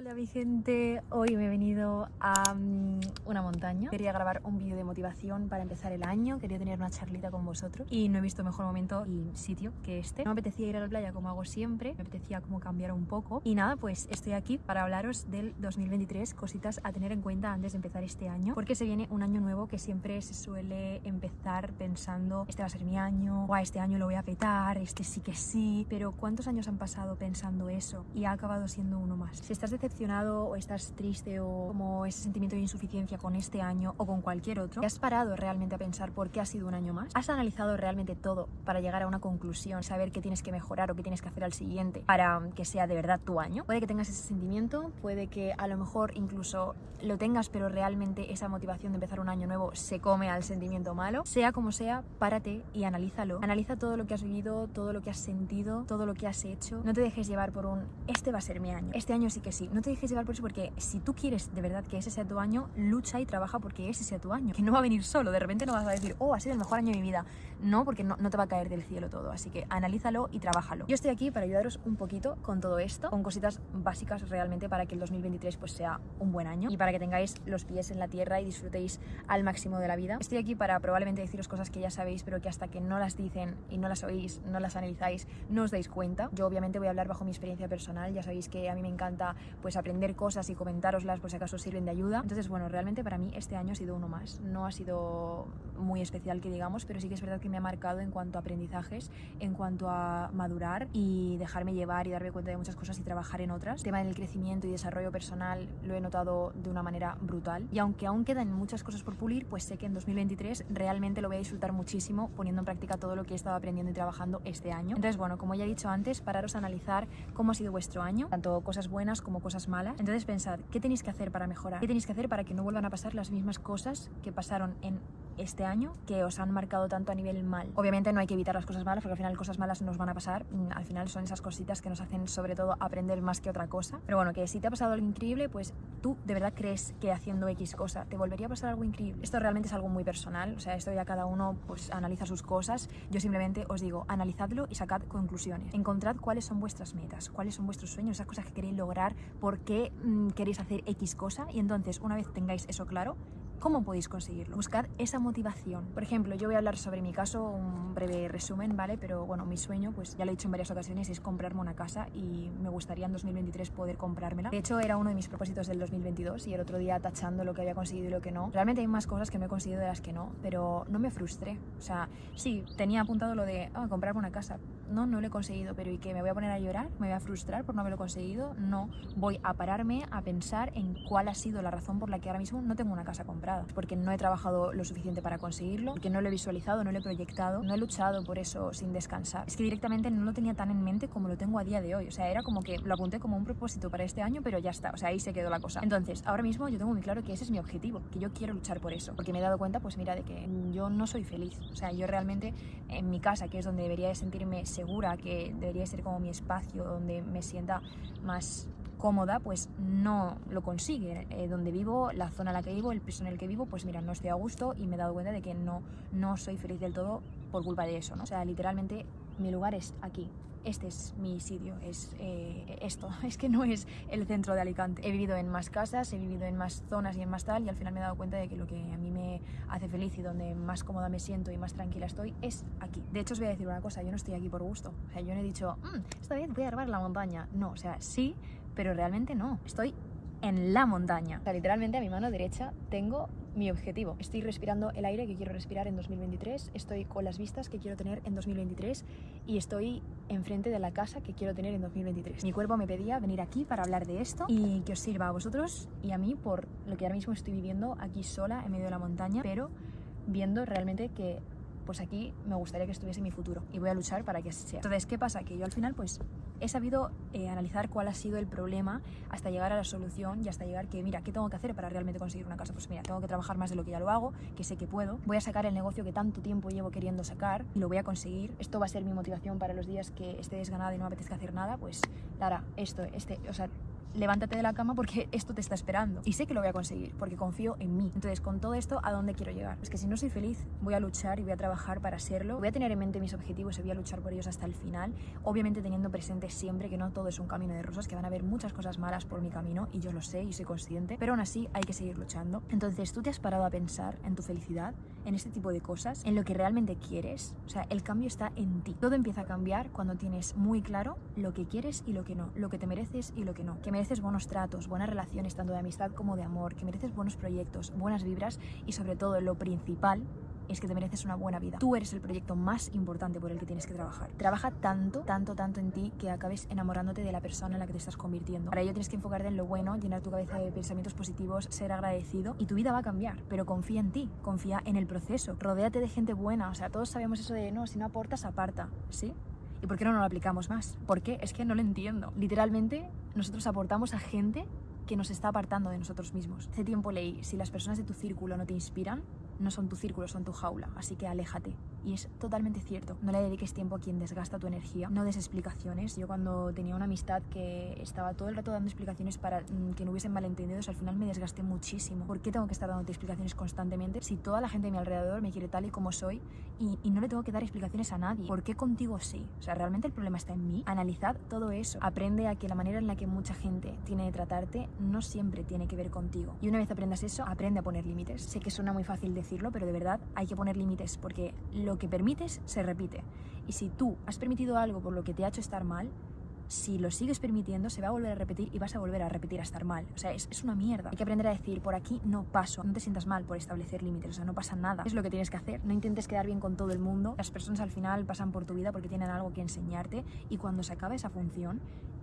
Hola mi gente, hoy me he venido a mm, una montaña. Quería grabar un vídeo de motivación para empezar el año. Quería tener una charlita con vosotros. Y no he visto mejor momento y sitio que este. No me apetecía ir a la playa como hago siempre. Me apetecía como cambiar un poco. Y nada, pues estoy aquí para hablaros del 2023 Cositas a tener en cuenta antes de empezar este año. Porque se viene un año nuevo que siempre se suele empezar pensando Este va a ser mi año, o este año lo voy a petar, este sí que sí. Pero ¿cuántos años han pasado pensando eso? Y ha acabado siendo uno más. Si estás decepcionado o estás triste o como ese sentimiento de insuficiencia con este año o con cualquier otro, ¿te has parado realmente a pensar por qué ha sido un año más? ¿Has analizado realmente todo para llegar a una conclusión, saber qué tienes que mejorar o qué tienes que hacer al siguiente para que sea de verdad tu año? Puede que tengas ese sentimiento, puede que a lo mejor incluso lo tengas, pero realmente esa motivación de empezar un año nuevo se come al sentimiento malo. Sea como sea, párate y analízalo. Analiza todo lo que has vivido, todo lo que has sentido, todo lo que has hecho. No te dejes llevar por un, este va a ser mi año, este año sí que sí. No te dejes llevar por eso porque si tú quieres de verdad que ese sea tu año, lucha y trabaja porque ese sea tu año. Que no va a venir solo, de repente no vas a decir, oh, ha sido el mejor año de mi vida. No, porque no, no te va a caer del cielo todo. Así que analízalo y trabájalo. Yo estoy aquí para ayudaros un poquito con todo esto, con cositas básicas realmente para que el 2023 pues sea un buen año y para que tengáis los pies en la tierra y disfrutéis al máximo de la vida. Estoy aquí para probablemente deciros cosas que ya sabéis, pero que hasta que no las dicen y no las oís, no las analizáis, no os dais cuenta. Yo obviamente voy a hablar bajo mi experiencia personal, ya sabéis que a mí me encanta pues aprender cosas y comentároslas por si acaso sirven de ayuda. Entonces, bueno, realmente para mí este año ha sido uno más. No ha sido muy especial que digamos, pero sí que es verdad que me ha marcado en cuanto a aprendizajes, en cuanto a madurar y dejarme llevar y darme cuenta de muchas cosas y trabajar en otras. El tema del crecimiento y desarrollo personal lo he notado de una manera brutal. Y aunque aún quedan muchas cosas por pulir, pues sé que en 2023 realmente lo voy a disfrutar muchísimo poniendo en práctica todo lo que he estado aprendiendo y trabajando este año. Entonces, bueno, como ya he dicho antes, pararos a analizar cómo ha sido vuestro año, tanto cosas buenas como cosas Entonces pensad, ¿qué tenéis que hacer para mejorar? ¿Qué tenéis que hacer para que no vuelvan a pasar las mismas cosas que pasaron en este año que os han marcado tanto a nivel mal. Obviamente no hay que evitar las cosas malas porque al final cosas malas nos van a pasar, mm, al final son esas cositas que nos hacen sobre todo aprender más que otra cosa. Pero bueno, que si te ha pasado algo increíble, pues tú de verdad crees que haciendo X cosa te volvería a pasar algo increíble. Esto realmente es algo muy personal, o sea, esto ya cada uno pues analiza sus cosas. Yo simplemente os digo, analizadlo y sacad conclusiones. Encontrad cuáles son vuestras metas, cuáles son vuestros sueños, esas cosas que queréis lograr, por qué mm, queréis hacer X cosa y entonces una vez tengáis eso claro, ¿Cómo podéis conseguirlo? Buscad esa motivación. Por ejemplo, yo voy a hablar sobre mi caso, un breve resumen, ¿vale? Pero bueno, mi sueño, pues ya lo he dicho en varias ocasiones, es comprarme una casa y me gustaría en 2023 poder comprármela. De hecho, era uno de mis propósitos del 2022 y el otro día tachando lo que había conseguido y lo que no. Realmente hay más cosas que me he conseguido de las que no, pero no me frustré. O sea, sí, tenía apuntado lo de ah, comprarme una casa. No, no lo he conseguido, pero ¿y qué? ¿Me voy a poner a llorar? ¿Me voy a frustrar por no haberlo conseguido? No. Voy a pararme a pensar en cuál ha sido la razón por la que ahora mismo no tengo una casa comprada. Porque no he trabajado lo suficiente para conseguirlo, porque no lo he visualizado, no lo he proyectado, no he luchado por eso sin descansar. Es que directamente no lo tenía tan en mente como lo tengo a día de hoy. O sea, era como que lo apunté como un propósito para este año, pero ya está. O sea, ahí se quedó la cosa. Entonces, ahora mismo yo tengo muy claro que ese es mi objetivo, que yo quiero luchar por eso. Porque me he dado cuenta, pues mira, de que yo no soy feliz. O sea, yo realmente en mi casa, que es donde debería de sentirme que debería ser como mi espacio, donde me sienta más cómoda, pues no lo consigue. Eh, donde vivo, la zona en la que vivo, el piso en el que vivo, pues mira, no estoy a gusto y me he dado cuenta de que no, no soy feliz del todo por culpa de eso, ¿no? O sea, literalmente mi lugar es aquí. Este es mi sitio, es eh, esto. Es que no es el centro de Alicante. He vivido en más casas, he vivido en más zonas y en más tal, y al final me he dado cuenta de que lo que a mí me hace feliz y donde más cómoda me siento y más tranquila estoy es aquí. De hecho, os voy a decir una cosa, yo no estoy aquí por gusto. O sea, yo no he dicho, mmm, está bien, voy a grabar la montaña. No, o sea, sí, pero realmente no. Estoy en la montaña. O sea, literalmente a mi mano derecha tengo mi objetivo. Estoy respirando el aire que quiero respirar en 2023, estoy con las vistas que quiero tener en 2023 y estoy enfrente de la casa que quiero tener en 2023. Mi cuerpo me pedía venir aquí para hablar de esto y que os sirva a vosotros y a mí por lo que ahora mismo estoy viviendo aquí sola en medio de la montaña, pero viendo realmente que pues aquí me gustaría que estuviese mi futuro y voy a luchar para que sea. Entonces, ¿qué pasa? Que yo al final pues he sabido eh, analizar cuál ha sido el problema hasta llegar a la solución y hasta llegar que, mira, ¿qué tengo que hacer para realmente conseguir una casa? Pues mira, tengo que trabajar más de lo que ya lo hago, que sé que puedo. Voy a sacar el negocio que tanto tiempo llevo queriendo sacar y lo voy a conseguir. Esto va a ser mi motivación para los días que esté desganada y no me apetezca hacer nada, pues Lara, esto, este, o sea, levántate de la cama porque esto te está esperando. Y sé que lo voy a conseguir porque confío en mí. Entonces, con todo esto, ¿a dónde quiero llegar? Es que si no soy feliz, voy a luchar y voy a trabajar para serlo. Voy a tener en mente mis objetivos y voy a luchar por ellos hasta el final. Obviamente teniendo presente siempre que no todo es un camino de rosas, que van a haber muchas cosas malas por mi camino y yo lo sé y soy consciente. Pero aún así hay que seguir luchando. Entonces, ¿tú te has parado a pensar en tu felicidad? En este tipo de cosas, en lo que realmente quieres. O sea, el cambio está en ti. Todo empieza a cambiar cuando tienes muy claro lo que quieres y lo que no, lo que te mereces y lo que no. Que mereces buenos tratos, buenas relaciones, tanto de amistad como de amor, que mereces buenos proyectos, buenas vibras y sobre todo lo principal es que te mereces una buena vida. Tú eres el proyecto más importante por el que tienes que trabajar. Trabaja tanto, tanto, tanto en ti que acabes enamorándote de la persona en la que te estás convirtiendo. Para ello tienes que enfocarte en lo bueno, llenar tu cabeza de pensamientos positivos, ser agradecido y tu vida va a cambiar. Pero confía en ti, confía en el proceso. Rodéate de gente buena. O sea, todos sabemos eso de no, si no aportas, aparta. ¿Sí? ¿Y por qué no lo aplicamos más? ¿Por qué? Es que no lo entiendo. Literalmente, nosotros aportamos a gente que nos está apartando de nosotros mismos. Hace tiempo leí, si las personas de tu círculo no te inspiran, no son tu círculo, son tu jaula, así que aléjate. Y es totalmente cierto. No le dediques tiempo a quien desgasta tu energía. No des explicaciones. Yo cuando tenía una amistad que estaba todo el rato dando explicaciones para mm, que no hubiesen malentendidos, al final me desgasté muchísimo. ¿Por qué tengo que estar dándote explicaciones constantemente si toda la gente de mi alrededor me quiere tal y como soy y, y no le tengo que dar explicaciones a nadie? ¿Por qué contigo sí? O sea, ¿realmente el problema está en mí? Analizad todo eso. Aprende a que la manera en la que mucha gente tiene de tratarte no siempre tiene que ver contigo. Y una vez aprendas eso, aprende a poner límites. Sé que suena muy fácil decir pero de verdad hay que poner límites porque lo que permites se repite. Y si tú has permitido algo por lo que te ha hecho estar mal, si lo sigues permitiendo, se va a volver a repetir y vas a volver a repetir a estar mal. O sea, es, es, una mierda. Hay que aprender a decir, por aquí no paso. No te sientas mal por establecer límites. O sea, no pasa nada. Es lo que tienes que hacer. No intentes quedar bien con todo el mundo. Las personas al final pasan por tu vida porque tienen algo que enseñarte y cuando se acabe esa función,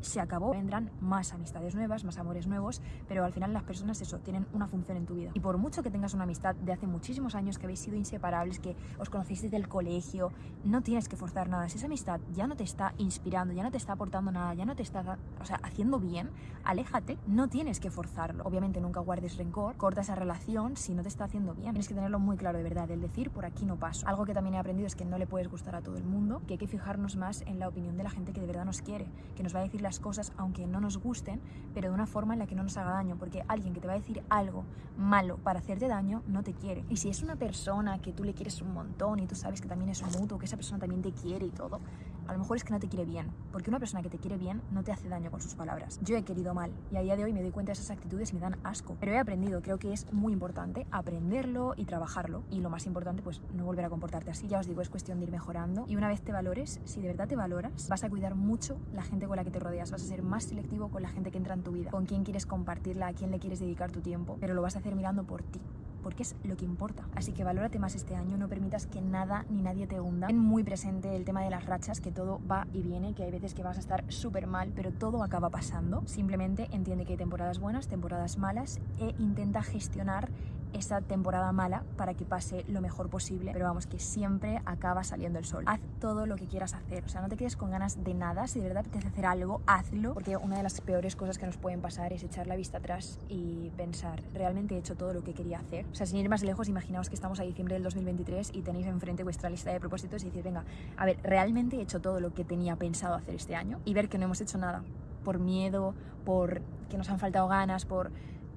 se acabó, vendrán más amistades nuevas, más amores nuevos, pero al final las personas eso, tienen una función en tu vida. Y por mucho que tengas una amistad de hace muchísimos años, que habéis sido inseparables, que os conocéis desde el colegio, no tienes que forzar nada. Si esa amistad ya no te está inspirando, ya no te está aportando nada, ya no te está o sea, haciendo bien, aléjate, no tienes que forzarlo. Obviamente nunca guardes rencor, corta esa relación si no te está haciendo bien. Tienes que tenerlo muy claro de verdad, el decir por aquí no paso. Algo que también he aprendido es que no le puedes gustar a todo el mundo, que hay que fijarnos más en la opinión de la gente que de verdad nos quiere, que nos va a decir las cosas aunque no nos gusten, pero de una forma en la que no nos haga daño, porque alguien que te va a decir algo malo para hacerte daño no te quiere. Y si es una persona que tú le quieres un montón y tú sabes que también es mutuo, que esa persona también te quiere y todo, a lo mejor es que no te quiere bien, porque una persona que te quiere bien no te hace daño con sus palabras. Yo he querido mal y a día de hoy me doy cuenta de esas actitudes y me dan asco, pero he aprendido, creo que es muy importante aprenderlo y trabajarlo. Y lo más importante pues no volver a comportarte así, ya os digo, es cuestión de ir mejorando. Y una vez te valores, si de verdad te valoras, vas a cuidar mucho la gente con la que te rodeas, vas a ser más selectivo con la gente que entra en tu vida, con quién quieres compartirla, a quién le quieres dedicar tu tiempo, pero lo vas a hacer mirando por ti porque es lo que importa. Así que valórate más este año, no permitas que nada ni nadie te hunda. Ten muy presente el tema de las rachas, que todo va y viene, que hay veces que vas a estar súper mal, pero todo acaba pasando. Simplemente entiende que hay temporadas buenas, temporadas malas e intenta gestionar esa temporada mala para que pase lo mejor posible, pero vamos, que siempre acaba saliendo el sol. Haz todo lo que quieras hacer, o sea, no te quedes con ganas de nada, si de verdad te hacer algo, hazlo, porque una de las peores cosas que nos pueden pasar es echar la vista atrás y pensar, ¿realmente he hecho todo lo que quería hacer? O sea, sin ir más lejos, imaginaos que estamos a diciembre del 2023 y tenéis enfrente vuestra lista de propósitos y decir, venga, a ver, ¿realmente he hecho todo lo que tenía pensado hacer este año? Y ver que no hemos hecho nada por miedo, por que nos han faltado ganas, por...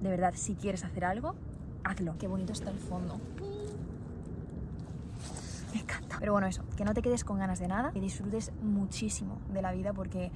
De verdad, si quieres hacer algo, hazlo. Qué bonito está el fondo. Me encanta. Pero bueno, eso, que no te quedes con ganas de nada, que disfrutes muchísimo de la vida porque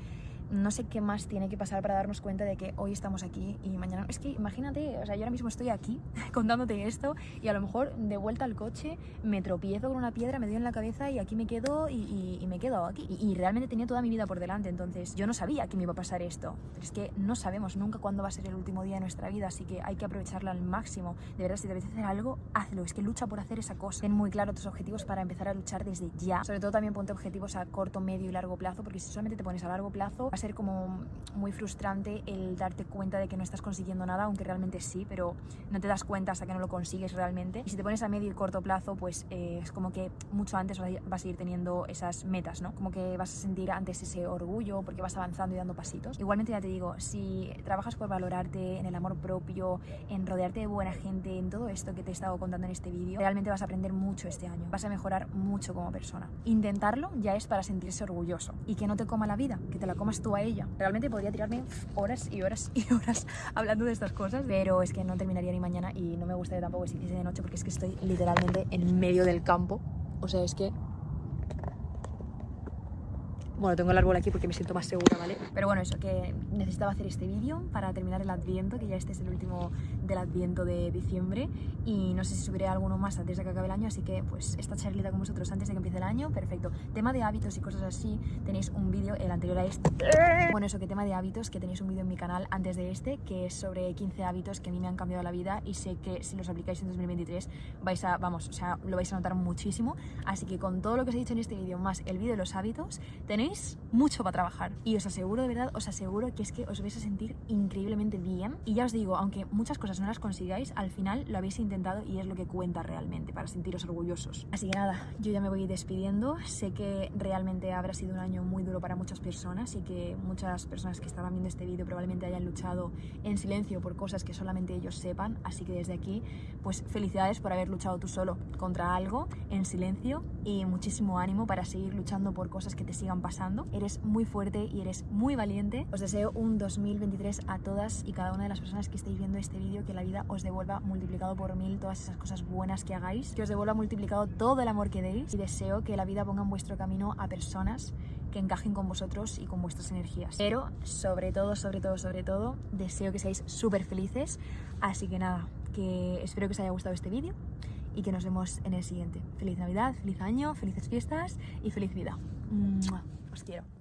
no sé qué más tiene que pasar para darnos cuenta de que hoy estamos aquí y mañana... Es que imagínate, o sea, yo ahora mismo estoy aquí contándote esto y a lo mejor de vuelta al coche me tropiezo con una piedra, me dio en la cabeza y aquí me quedo y, y, me quedo aquí. Y, y, realmente tenía toda mi vida por delante, entonces yo no sabía que me iba a pasar esto. Pero es que no sabemos nunca cuándo va a ser el último día de nuestra vida, así que hay que aprovecharla al máximo. De verdad, si te apetece hacer algo, hazlo. Es que lucha por hacer esa cosa. Ten muy claro tus objetivos para empezar a luchar desde ya. Sobre todo también ponte objetivos a corto, medio y largo plazo, porque si solamente te pones a largo plazo, ser como muy frustrante el darte cuenta de que no estás consiguiendo nada, aunque realmente sí, pero no te das cuenta hasta que no lo consigues realmente. Y si te pones a medio y corto plazo, pues eh, es como que mucho antes vas a ir teniendo esas metas, ¿no? Como que vas a sentir antes ese orgullo porque vas avanzando y dando pasitos. Igualmente ya te digo, si trabajas por valorarte en el amor propio, en rodearte de buena gente, en todo esto que te he estado contando en este vídeo, realmente vas a aprender mucho este año. Vas a mejorar mucho como persona. Intentarlo ya es para sentirse orgulloso y que no te coma la vida, que te la comas a ella. Realmente podría tirarme horas y horas y horas hablando de estas cosas, pero es que no terminaría ni mañana y no me gustaría tampoco que se hiciese de noche porque es que estoy literalmente en medio del campo. O sea, es que bueno, tengo el árbol aquí porque me siento más segura, ¿vale? Pero bueno, eso, que necesitaba hacer este vídeo para terminar el adviento, que ya este es el último del adviento de diciembre y no sé si subiré alguno más antes de que acabe el año, así que pues esta charlita con vosotros antes de que empiece el año, perfecto. Tema de hábitos y cosas así, tenéis un vídeo, el anterior a este. Bueno, eso, que tema de hábitos, que tenéis un vídeo en mi canal antes de este, que es sobre 15 hábitos que a mí me han cambiado la vida y sé que si los aplicáis en 2023 vais a, vamos, o sea, lo vais a notar muchísimo. Así que con todo lo que os he dicho en este vídeo, más el vídeo de los hábitos, tenéis mucho para trabajar. Y os aseguro, de verdad, os aseguro que es que os vais a sentir increíblemente bien. Y ya os digo, aunque muchas cosas no las consigáis, al final lo habéis intentado y es lo que cuenta realmente para sentiros orgullosos. Así que nada, yo ya me voy despidiendo. Sé que realmente habrá sido un año muy duro para muchas personas y que muchas personas que estaban viendo este vídeo probablemente hayan luchado en silencio por cosas que solamente ellos sepan. Así que desde aquí, pues felicidades por haber luchado tú solo contra algo en silencio y muchísimo ánimo para seguir luchando por cosas que te sigan pasando Eres muy fuerte y eres muy valiente. Os deseo un 2023 a todas y cada una de las personas que estéis viendo este vídeo, que la vida os devuelva multiplicado por mil todas esas cosas buenas que hagáis, que os devuelva multiplicado todo el amor que deis y deseo que la vida ponga en vuestro camino a personas que encajen con vosotros y con vuestras energías. Pero sobre todo, sobre todo, sobre todo, deseo que seáis súper felices. Así que nada, que espero que os haya gustado este vídeo y que nos vemos en el siguiente. Feliz Navidad, feliz año, felices fiestas y feliz vida. Os quiero.